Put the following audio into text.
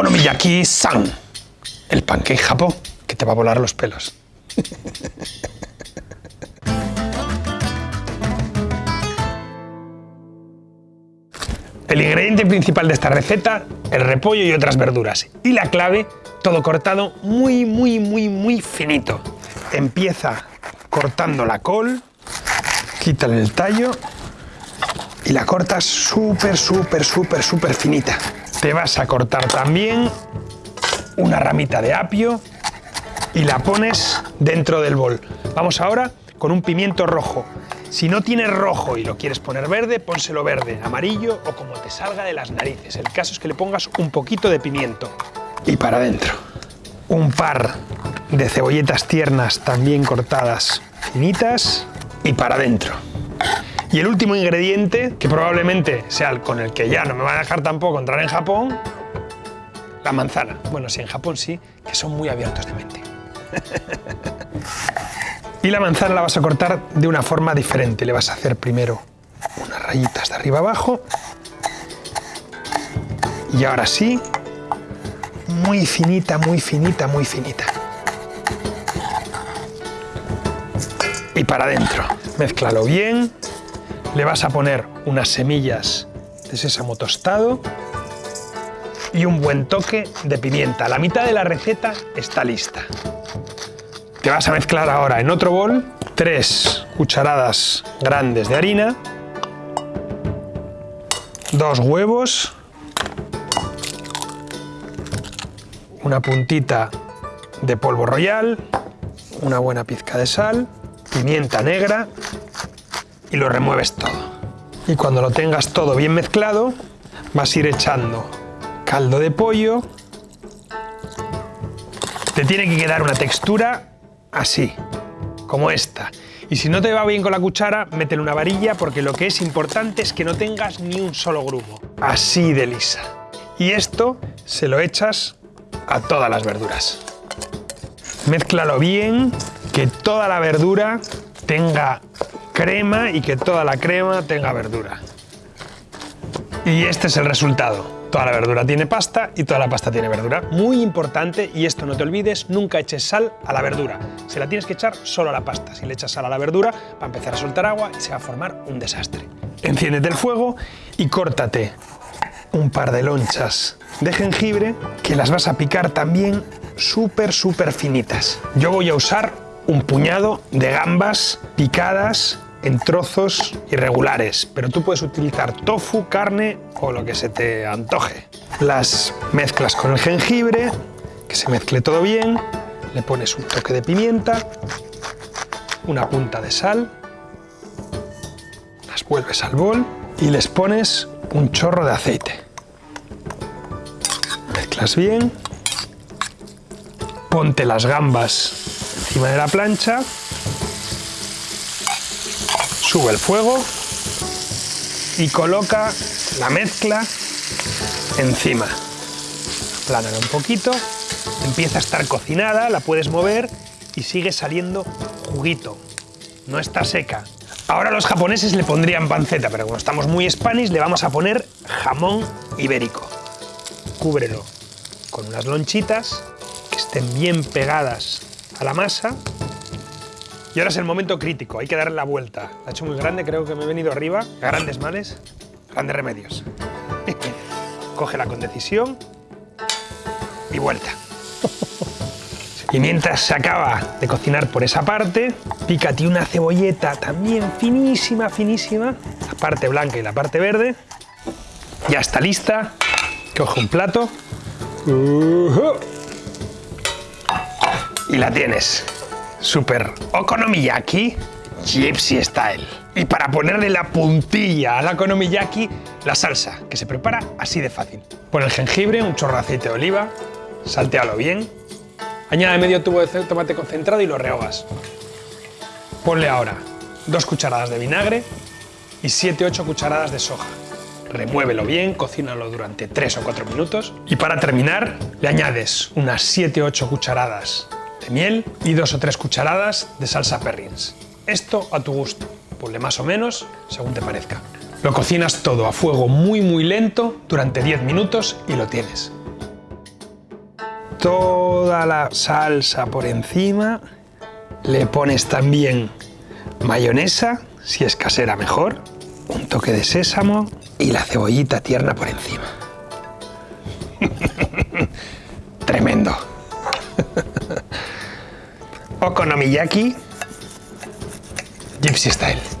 Okonomiyaki-san, el pancake japón que te va a volar los pelos. El ingrediente principal de esta receta, el repollo y otras verduras. Y la clave, todo cortado muy, muy, muy, muy finito. Empieza cortando la col, quítale el tallo y la cortas súper, súper, súper, súper finita. Te vas a cortar también una ramita de apio y la pones dentro del bol. Vamos ahora con un pimiento rojo. Si no tienes rojo y lo quieres poner verde, pónselo verde, amarillo o como te salga de las narices. El caso es que le pongas un poquito de pimiento. Y para adentro, un par de cebolletas tiernas también cortadas finitas y para adentro. Y el último ingrediente, que probablemente sea el con el que ya no me va a dejar tampoco entrar en Japón, la manzana. Bueno, sí, en Japón sí, que son muy abiertos de mente. Y la manzana la vas a cortar de una forma diferente. Le vas a hacer primero unas rayitas de arriba abajo. Y ahora sí, muy finita, muy finita, muy finita. Y para adentro. Mézclalo bien. Le vas a poner unas semillas de sésamo tostado y un buen toque de pimienta. La mitad de la receta está lista. Te vas a mezclar ahora en otro bol tres cucharadas grandes de harina, dos huevos, una puntita de polvo royal, una buena pizca de sal, pimienta negra y lo remueves todo. Y cuando lo tengas todo bien mezclado, vas a ir echando caldo de pollo. Te tiene que quedar una textura así, como esta. Y si no te va bien con la cuchara, métele una varilla porque lo que es importante es que no tengas ni un solo grumo. Así de lisa. Y esto se lo echas a todas las verduras. Mézclalo bien, que toda la verdura tenga crema y que toda la crema tenga verdura. Y este es el resultado. Toda la verdura tiene pasta y toda la pasta tiene verdura. Muy importante, y esto no te olvides, nunca eches sal a la verdura. Se la tienes que echar solo a la pasta. Si le echas sal a la verdura, va a empezar a soltar agua y se va a formar un desastre. Enciéndete el fuego y córtate un par de lonchas de jengibre que las vas a picar también súper, súper finitas. Yo voy a usar un puñado de gambas picadas en trozos irregulares, pero tú puedes utilizar tofu, carne o lo que se te antoje. Las mezclas con el jengibre, que se mezcle todo bien, le pones un toque de pimienta, una punta de sal, las vuelves al bol y les pones un chorro de aceite. Mezclas bien, ponte las gambas encima de la plancha sube el fuego y coloca la mezcla encima. Aplánala un poquito, empieza a estar cocinada, la puedes mover y sigue saliendo juguito. No está seca. Ahora los japoneses le pondrían panceta, pero como estamos muy spanish le vamos a poner jamón ibérico. Cúbrelo con unas lonchitas que estén bien pegadas a la masa y ahora es el momento crítico, hay que darle la vuelta. La he hecho muy grande, creo que me he venido arriba. Grandes males, grandes remedios. Cógela con decisión y vuelta. Y mientras se acaba de cocinar por esa parte, pícate una cebolleta también finísima, finísima, la parte blanca y la parte verde. Ya está lista. Coge un plato. Y la tienes super okonomiyaki gypsy style. Y para ponerle la puntilla a la okonomiyaki, la salsa, que se prepara así de fácil. Pon el jengibre, un chorro de aceite de oliva, saltealo bien, añade medio tubo de tomate concentrado y lo rehogas. Ponle ahora dos cucharadas de vinagre y 7-8 cucharadas de soja. Remuévelo bien, cocínalo durante 3 o 4 minutos y para terminar le añades unas 7-8 cucharadas de miel y dos o tres cucharadas de salsa perrins. Esto a tu gusto, ponle más o menos según te parezca. Lo cocinas todo a fuego muy muy lento durante 10 minutos y lo tienes. Toda la salsa por encima. Le pones también mayonesa, si es casera mejor, un toque de sésamo y la cebollita tierna por encima. Okonomiyaki Gypsy Style.